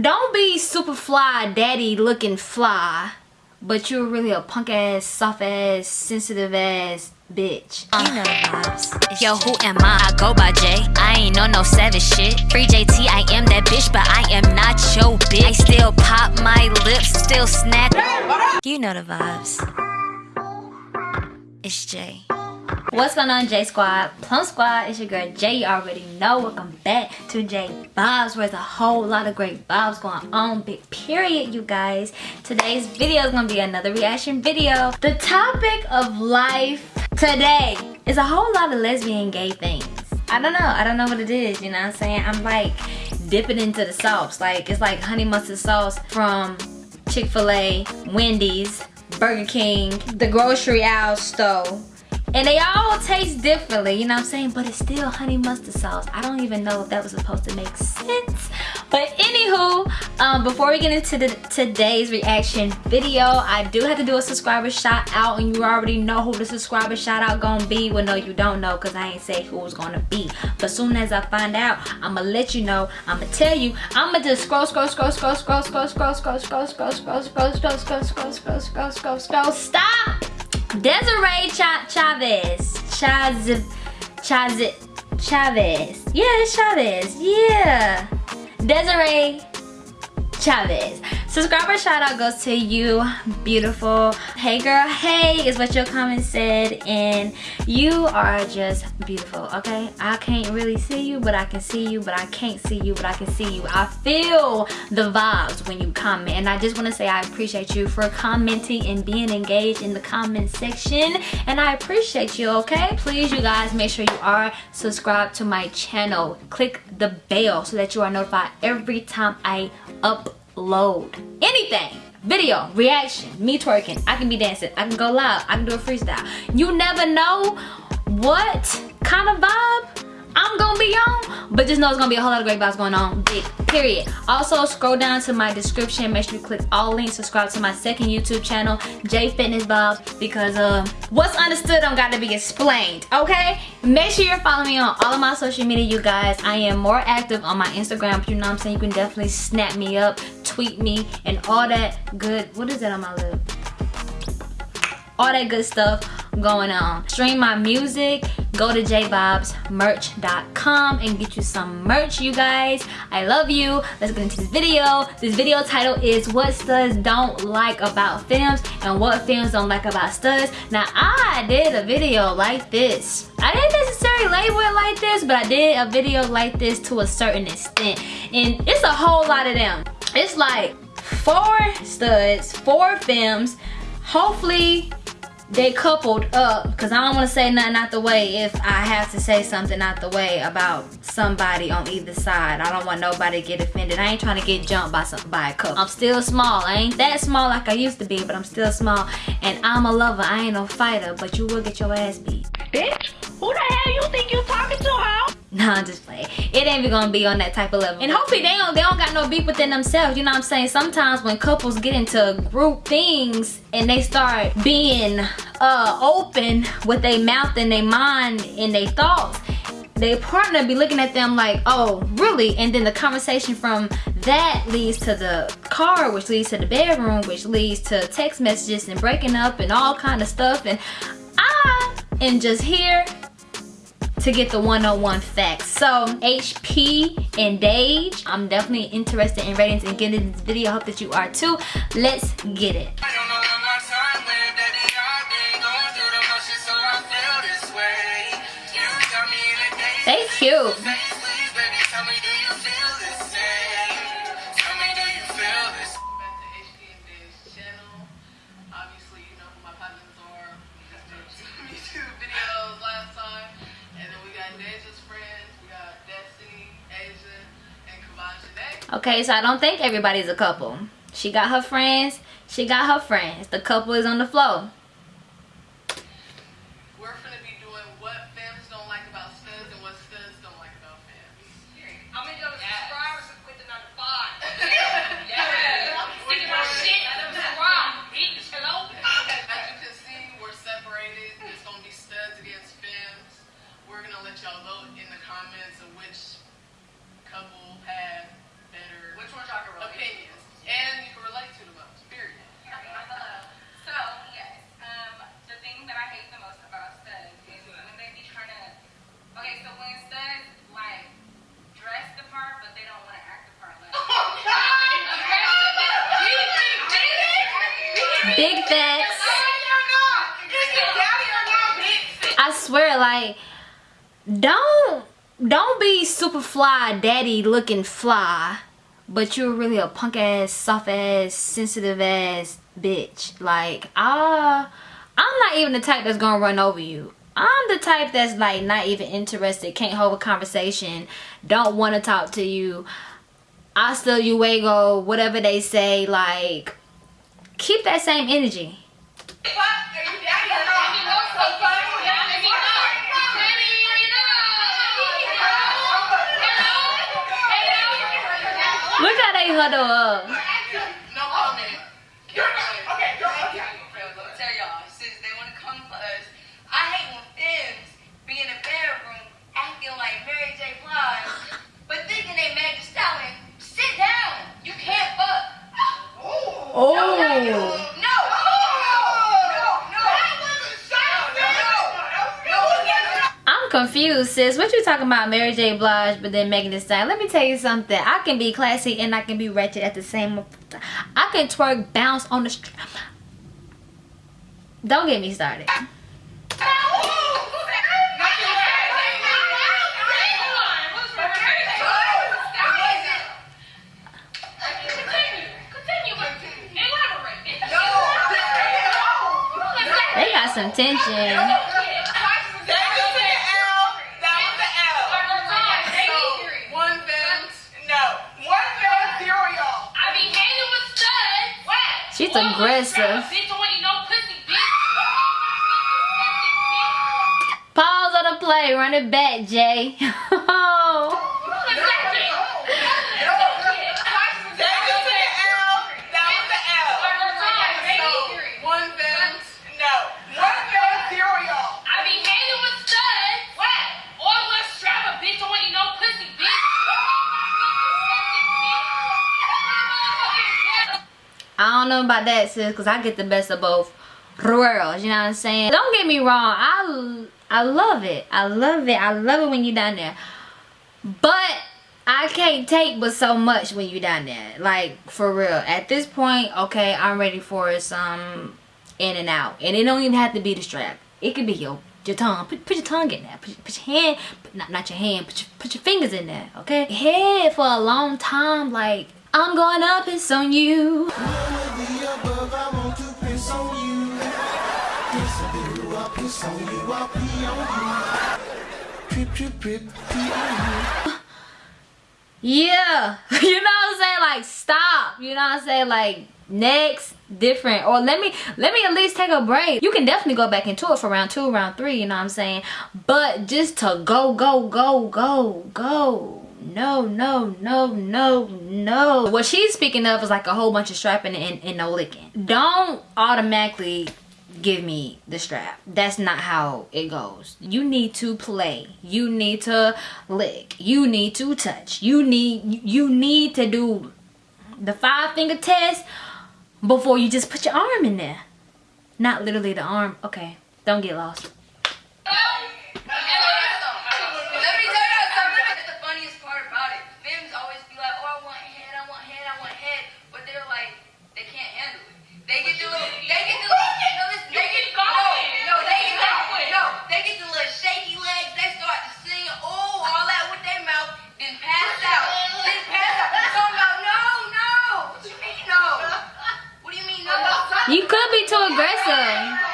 don't be super fly daddy looking fly but you're really a punk ass soft ass sensitive ass bitch. Uh, you know vibes. Yo who am i? I go by j i ain't on no savage shit. Free jt i am that bitch but i am not your bitch. I still pop my lips still snack you know the vibes. It's jay What's going on J Squad? Plum Squad, it's your girl Jay. You already know. Welcome back to J Vibes where there's a whole lot of great vibes going on. Big period, you guys. Today's video is going to be another reaction video. The topic of life today is a whole lot of lesbian gay things. I don't know. I don't know what it is, you know what I'm saying? I'm like dipping into the sauce. Like, it's like honey mustard sauce from Chick-fil-A, Wendy's, Burger King, the grocery aisle store and they all taste differently, you know what I'm saying? But it's still honey mustard sauce. I don't even know if that was supposed to make sense. But anywho, um, before we get into the, today's reaction video, I do have to do a subscriber shout out. And you already know who the subscriber shout out gonna be. Well, no, you don't know because I ain't say who it's gonna be. But soon as I find out, I'ma let you know. I'ma tell you. I'ma just scroll, scroll, scroll, scroll, scroll, scroll, scroll, scroll, scroll, scroll, scroll, scroll, scroll, scroll, scroll, scroll, scroll, scroll, scroll, stop! Desiree Ch Chavez. Chaz Chaz Chavez. Yeah, Chavez. Yeah. Desiree Chavez. Subscriber shout out goes to you, beautiful. Hey girl, hey is what your comment said and you are just beautiful, okay? I can't really see you, but I can see you, but I can't see you, but I can see you. I feel the vibes when you comment and I just want to say I appreciate you for commenting and being engaged in the comment section and I appreciate you, okay? Please, you guys, make sure you are subscribed to my channel. Click the bell so that you are notified every time I upload load. Anything. Video reaction me twerking. I can be dancing. I can go live i can do a freestyle. You never know what kind of vibe I'm gonna be on, but just know it's gonna be a whole lot of great vibes going on, big period. Also, scroll down to my description, make sure you click all links, subscribe to my second YouTube channel, J Fitness Vibes, because uh, what's understood don't gotta be explained, okay? Make sure you're following me on all of my social media, you guys. I am more active on my Instagram, you know what I'm saying? You can definitely snap me up, tweet me, and all that good, what is that on my lip? All that good stuff going on. Stream my music, go to jvibesmerch.com and get you some merch you guys. I love you. Let's get into this video. This video title is what studs don't like about films and what films don't like about studs. Now i did a video like this. I didn't necessarily label it like this but i did a video like this to a certain extent. And it's a whole lot of them. It's like four studs four films. Hopefully they coupled up because I don't want to say nothing out the way if I have to say something out the way about somebody on either side. I don't want nobody to get offended. I ain't trying to get jumped by some by a couple. I'm still small. I ain't that small like I used to be, but I'm still small. And I'm a lover. I ain't no fighter, but you will get your ass beat. Bitch, who the hell you think you're talking to, huh? Nah, just playing. It ain't even gonna be on that type of level. And hopefully they don't they don't got no beef within themselves. You know what I'm saying? Sometimes when couples get into group things and they start being uh open with their mouth and their mind and their thoughts, their partner be looking at them like, oh, really? And then the conversation from that leads to the car, which leads to the bedroom, which leads to text messages and breaking up and all kind of stuff. And I am just here to get the 101 facts. So HP and Dage, I'm definitely interested in ratings and getting this video. I hope that you are too. Let's get it. They cute. okay so i don't think everybody's a couple she got her friends she got her friends the couple is on the floor we're gonna be doing what don't like about studs and what studs don't like about yes. subscribers yeah. Hello? As you can see, we're separated. It's gonna be studs against. We're gonna let y'all vote in the comments of which couple has Big facts. I swear, like, don't don't be super fly daddy looking fly but you're really a punk ass soft ass sensitive ass bitch. Like ah i'm not even the type that's gonna run over you. I'm the type that's like not even interested can't hold a conversation don't want to talk to you. I hasta luego whatever they say like keep that same energy Look how they huddle up. But thinking they Thee Stallion. Sit down. You can't fuck. Oh. No. I'm confused, sis. What you talking about, Mary J. Blige, but then Megan Thee Stallion? Let me tell you something. I can be classy and I can be wretched at the same time. I can twerk, bounce on the. Don't get me started. Some tension. One. One femme, zero y'all. She's aggressive. Pause on the play. Run it back, Jay. One femme, no. One femme, zero y'all. I don't know about that, sis, because I get the best of both worlds. You know what I'm saying? Don't get me wrong. I, I love it. I love it. I love it when you're down there. But I can't take but so much when you're down there. Like, for real. At this point, okay, I'm ready for some in and out. And it don't even have to be the strap. It could be your your tongue. Put, put your tongue in there. Put, put your hand, put, not, not your hand, put your, put your fingers in there, okay? Head for a long time, like, I'm going up, it's on you. Yeah. You know what I'm saying? Like stop. You know what I'm saying? Like next different or let me let me at least take a break you can definitely go back into it for round two round three you know what i'm saying but just to go go go go go no no no no no. What she's speaking of is like a whole bunch of strapping and, and no licking. Don't automatically give me the strap. That's not how it goes. You need to play. You need to lick. You need to touch. You need you need to do the five finger test before you just put your arm in there. Not literally the arm. Okay don't get lost Let me tell you something. That's the funniest part about it. Femmes always be like, "Oh, I want head, I want head, I want head," but they're like, they can't handle it. They get the little, they get the little, no, listen, they get, no, no, they get the, no, they get the little shaky legs. They start to sing, oh, all that with their mouth, then pass out, then pass out. Talking about, no, no. What you mean, no? What do you mean, no? you could be too aggressive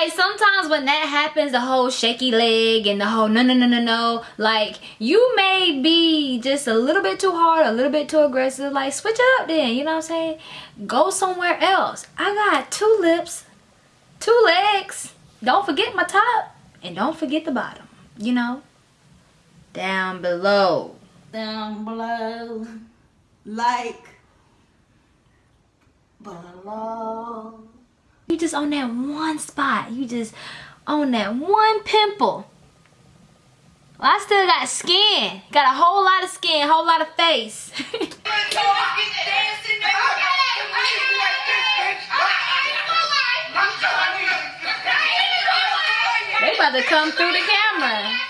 like sometimes when that happens the whole shaky leg and the whole no no no no no like you may be just a little bit too hard a little bit too aggressive like switch it up then you know what i'm saying? Go somewhere else. I got two lips two legs. Don't forget my top and don't forget the bottom you know? Down below. Down below, like. Below. You just on that one spot you just on that one pimple well, I still got skin. Got a whole lot of skin, whole lot of face. they about to come through the camera.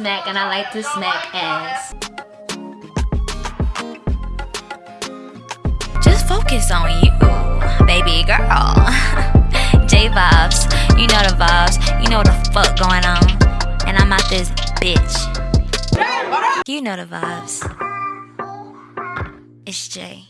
and I like to smack ass. Just focus on you, baby girl. J vibes, you know the vibes, you know what the fuck going on. And I'm out this bitch. You know the vibes. It's Jay.